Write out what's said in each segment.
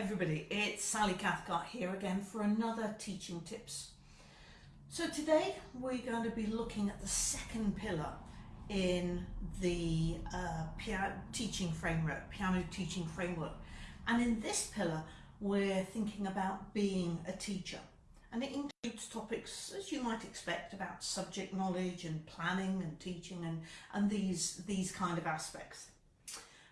everybody, it's Sally Cathcart here again for another teaching tips. So today we're going to be looking at the second pillar in the uh, piano teaching framework, piano teaching framework. And in this pillar we're thinking about being a teacher. And it includes topics, as you might expect, about subject knowledge and planning and teaching and, and these, these kind of aspects.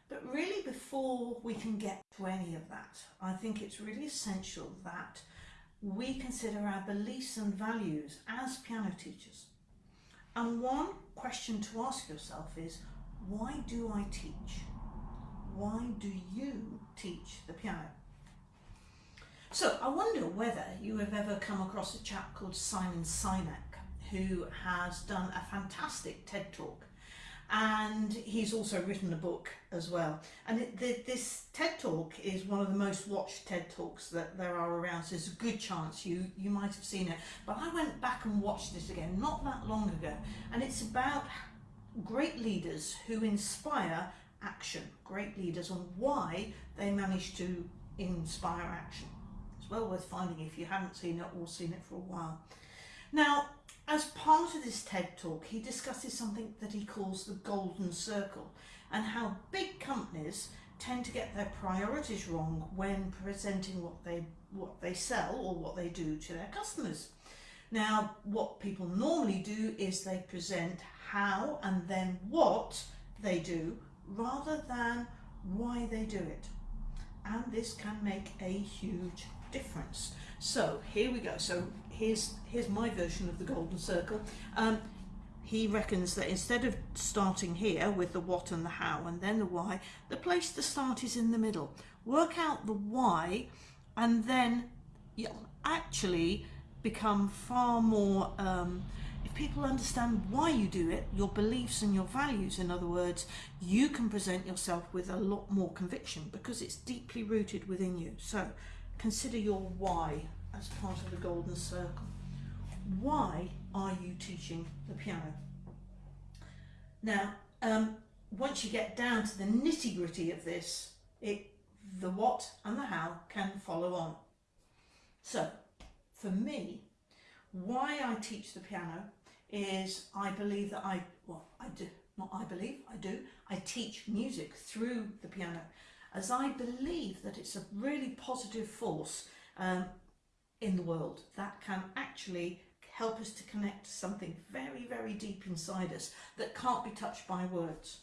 But really before we can get to any of that, I think it's really essential that we consider our beliefs and values as piano teachers. And one question to ask yourself is, why do I teach? Why do you teach the piano? So I wonder whether you have ever come across a chap called Simon Sinek who has done a fantastic TED talk and he's also written a book as well. And it, the, this TED talk is one of the most watched TED talks that there are around so there's a good chance you you might have seen it. But I went back and watched it again not that long ago. And it's about great leaders who inspire action. Great leaders and why they manage to inspire action. It's well worth finding if you haven't seen it or seen it for a while. Now as part of this TED talk, he discusses something that he calls the golden circle and how big companies tend to get their priorities wrong when presenting what they what they sell or what they do to their customers. Now, what people normally do is they present how and then what they do rather than why they do it. And this can make a huge difference. So here we go. So here's here's my version of the golden circle. Um, he reckons that instead of starting here with the what and the how and then the why, the place to start is in the middle. Work out the why and then you'll actually become far more, um, if people understand why you do it, your beliefs and your values, in other words, you can present yourself with a lot more conviction because it's deeply rooted within you. So consider your why as part of the golden circle. Why are you teaching the piano? Now, um, once you get down to the nitty gritty of this, it, the what and the how can follow on. So, for me, why I teach the piano is I believe that I, well, I do, not I believe, I do, I teach music through the piano as I believe that it's a really positive force um, in the world that can actually help us to connect something very, very deep inside us that can't be touched by words.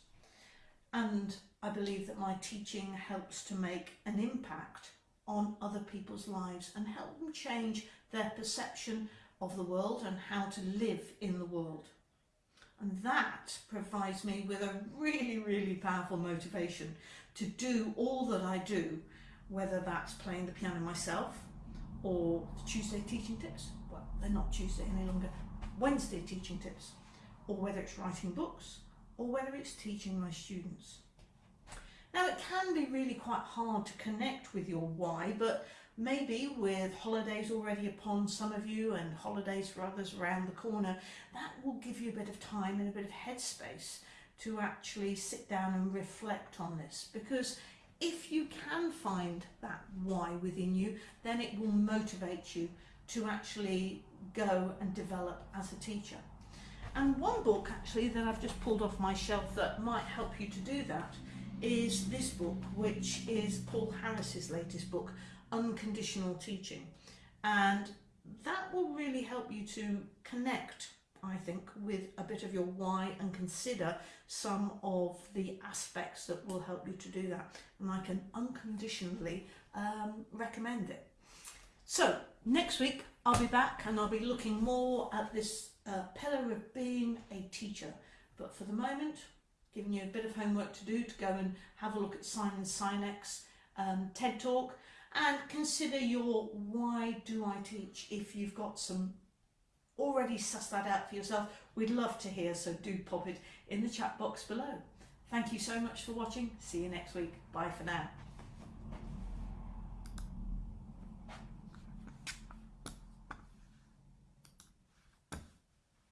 And I believe that my teaching helps to make an impact on other people's lives and help them change their perception of the world and how to live in the world. And that provides me with a really, really powerful motivation to do all that I do, whether that's playing the piano myself or Tuesday teaching tips. Well, they're not Tuesday any longer. Wednesday teaching tips, or whether it's writing books, or whether it's teaching my students. Now it can be really quite hard to connect with your why, but maybe with holidays already upon some of you and holidays for others around the corner, that will give you a bit of time and a bit of headspace to actually sit down and reflect on this. Because if you can find that why within you then it will motivate you to actually go and develop as a teacher. And one book actually that I've just pulled off my shelf that might help you to do that is this book which is Paul Harris's latest book Unconditional Teaching and that will really help you to connect I think, with a bit of your why and consider some of the aspects that will help you to do that. And I can unconditionally um, recommend it. So next week I'll be back and I'll be looking more at this uh, pillar of being a teacher. But for the moment, giving you a bit of homework to do to go and have a look at Simon Sinek's um, TED Talk and consider your why do I teach if you've got some already sussed that out for yourself, we'd love to hear, so do pop it in the chat box below. Thank you so much for watching. See you next week. Bye for now.